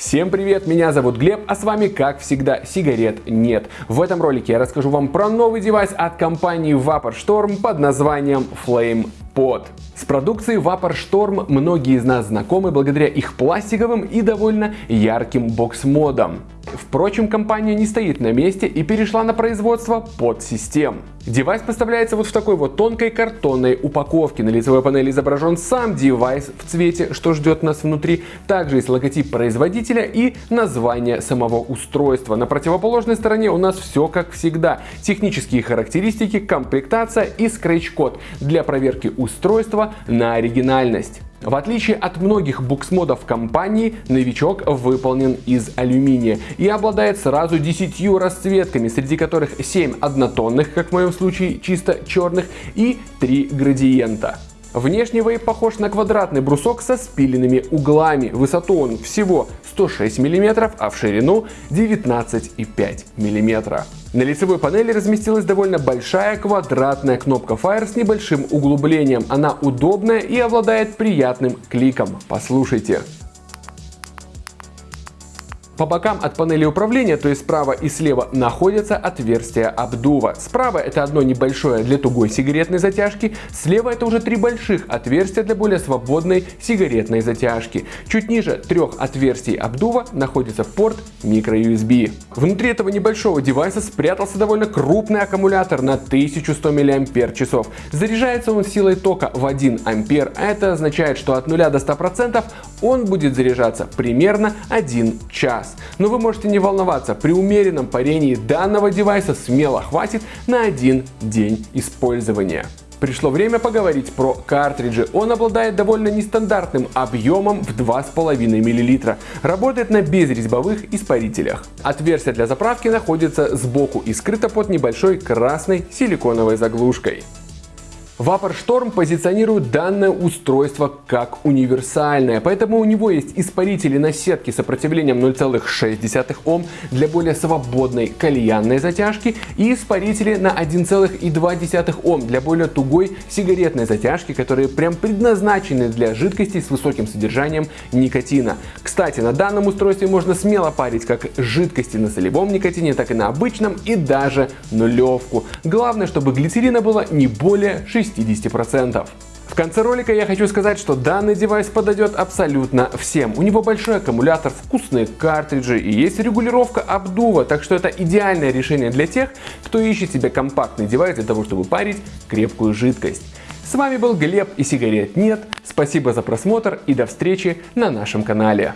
Всем привет, меня зовут Глеб, а с вами, как всегда, сигарет нет. В этом ролике я расскажу вам про новый девайс от компании Vapor Storm под названием Flame Pod. С продукцией Vapor Storm многие из нас знакомы благодаря их пластиковым и довольно ярким бокс-модам. Впрочем, компания не стоит на месте и перешла на производство pod-систем. Девайс поставляется вот в такой вот тонкой картонной упаковке. На лицевой панели изображен сам девайс в цвете, что ждет нас внутри. Также есть логотип производителя и название самого устройства. На противоположной стороне у нас все как всегда. Технические характеристики, комплектация и скретч-код для проверки устройства на оригинальность. В отличие от многих буксмодов компании, новичок выполнен из алюминия и обладает сразу 10 расцветками, среди которых 7 однотонных, как в моем случае чисто черных, и 3 градиента. Внешне вейп похож на квадратный брусок со спиленными углами. Высоту он всего 106 мм, а в ширину 19,5 мм. На лицевой панели разместилась довольно большая квадратная кнопка Fire с небольшим углублением. Она удобная и обладает приятным кликом. Послушайте. По бокам от панели управления, то есть справа и слева, находятся отверстия обдува. Справа это одно небольшое для тугой сигаретной затяжки, слева это уже три больших отверстия для более свободной сигаретной затяжки. Чуть ниже трех отверстий обдува находится порт microUSB. Внутри этого небольшого девайса спрятался довольно крупный аккумулятор на 1100 мАч. Заряжается он силой тока в 1 А, это означает, что от 0 до 100% он будет заряжаться примерно 1 час час. Но вы можете не волноваться, при умеренном парении данного девайса смело хватит на один день использования. Пришло время поговорить про картриджи. Он обладает довольно нестандартным объемом в 2,5 мл. Работает на безрезьбовых испарителях. Отверстие для заправки находится сбоку и скрыто под небольшой красной силиконовой заглушкой. Vapor Storm позиционирует данное устройство как универсальное, поэтому у него есть испарители на сетке с сопротивлением 0,6 Ом для более свободной кальянной затяжки и испарители на 1,2 Ом для более тугой сигаретной затяжки, которые прям предназначены для жидкостей с высоким содержанием никотина. Кстати, на данном устройстве можно смело парить как жидкости на солевом никотине, так и на обычном и даже нулевку. Главное, чтобы глицерина было не более 6 60%. В конце ролика я хочу сказать, что данный девайс подойдет абсолютно всем. У него большой аккумулятор, вкусные картриджи и есть регулировка обдува, так что это идеальное решение для тех, кто ищет себе компактный девайс для того, чтобы парить крепкую жидкость. С вами был Глеб и сигарет нет. Спасибо за просмотр и до встречи на нашем канале.